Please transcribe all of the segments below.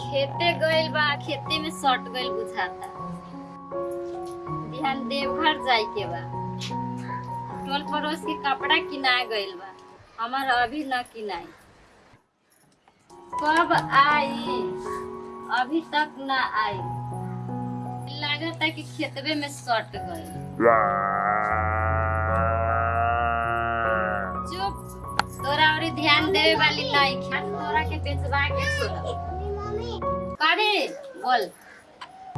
खेते गइल बा, खेते में सट गइल बुझाता। बिहान देवघर जाए के बा। टोल पड़ोस के कपड़ा किना गइल बा, हमार अभी न किनाई। कब आई? अभी तक ना आई। लागता कि खेतवे में सट गइल। तोरा देवे वाली नहीं खान तोरा के बेचवा के छोड़ करे बोल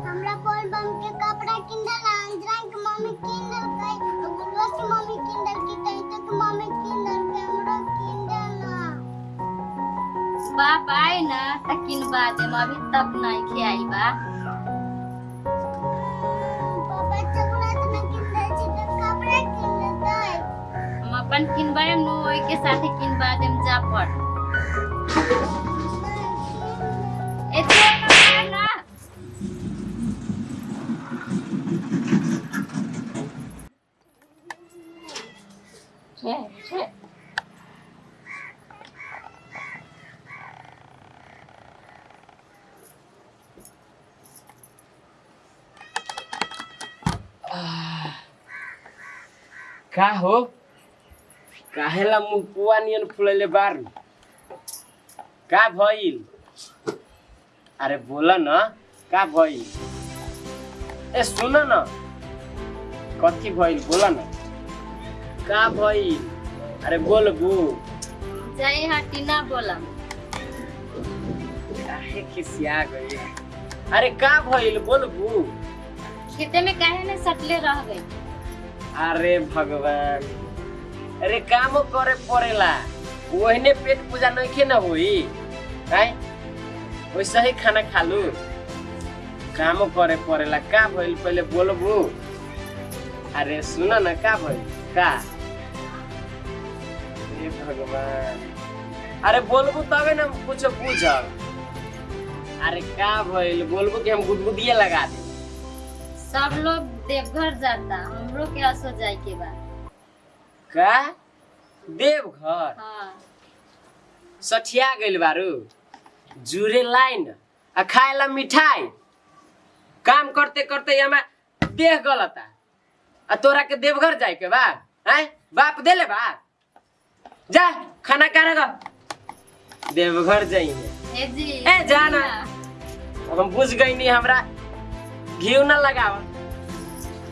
हमरा कोल बम के कपड़ा किंदल अंजरा के मम्मी किंदल कई तो गुलवा की मम्मी किंदल की कई तो के मम्मी किंदल के हमरा किंदल ना बाप आए ना त किनवा देम अभी तक नहीं खियाई बा अपन किनवाएम नु के साथे किनवा देम जा पड़ ना। छे छे। का हो? काहेला मुँह पुआ नियन फुलैले बारू का भइल अरे बोला न का भइल ए सुन न कथी भइल बोला न का भइल अरे बोल बू जाई हटी ना बोलम काहे खिसिया गई अरे का भइल बोल बू खेते में काहे ने सटले रह गई अरे भगवान अरे काम करे पड़ेला। ओहने पेट पूजा नइखे न होई हैं? वैसे ही खाना खालू। काम करे पड़ेला। का भइल? पहले बोलबू। अरे सुन न, का भइल? का? हे भगवान। अरे बोलबू तबे न कुछ बुझब अरे का भइल? बोलबू कि हम गुदगुदिए लगा दे। सब लोग देवघर जाता, हमरो के असो जाए के बा। का देवघर। हाँ। सठिया गइल बारू। जुरे लाइन आ खाएला मिठाई। काम करते करते हमें देह गलता। आ तोरा के देवघर जाए के बा हैं? बाप देले बा। जा खाना खाने का देवघर जाइए। ए जी। ए, जा ना। हम बुझ गई नहीं हमरा। घी न लगाव।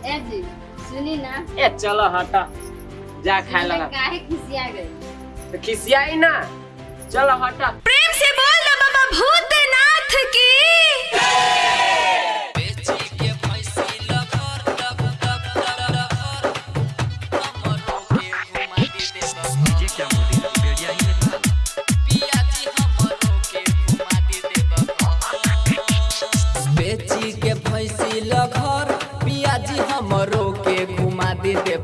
ए जी सुनी ना। ए चलो हट। जा खाए लगा। काहे खिसिया गई? तो खिसियाई ना। चलो हटा। प्रेम से बोल ना बाबा भूतनाथ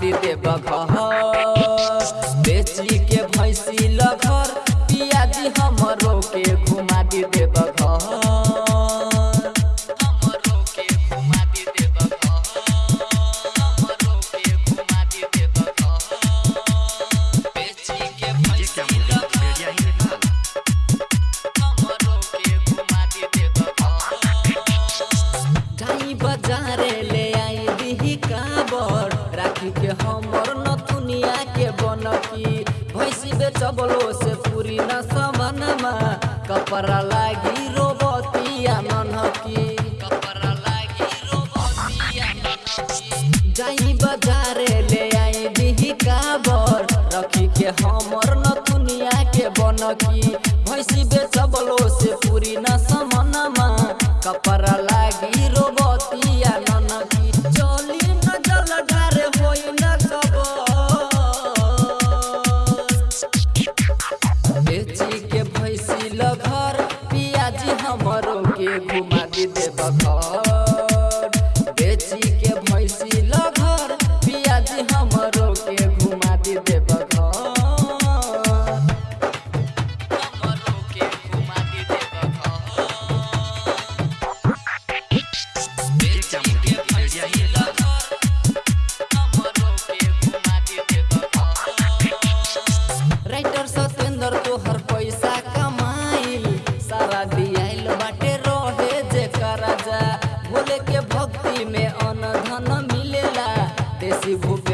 दी देब हो बेची के भैंसी लघर पियाजी हमरो कपड़ा लागी रोबतिया कपड़ा लागी रोबतिया जाई बाजारे ले आई काबर रखी के हमर के से पूरी न कपड़ा Bye. de vovô.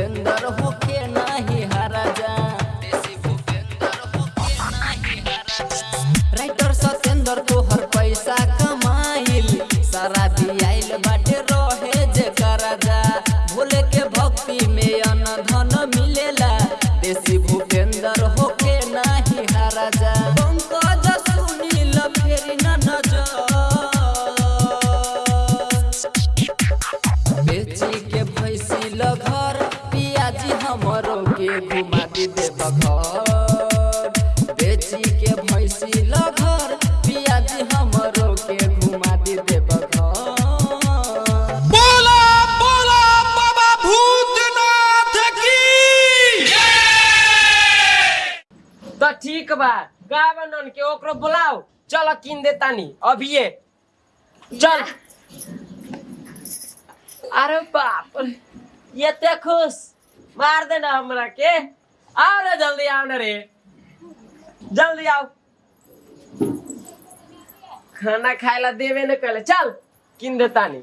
ठीक बा। गावनन के ओकरो बुलाओ। चलो किन दे तानी। अभी ये। चल। अरे बाप ये ते खुश। मार देना हमरा के। आओ रे, जल्दी आओ रे। जल्दी आओ खाना खाए ला देवे न कले चल किन दे तानी।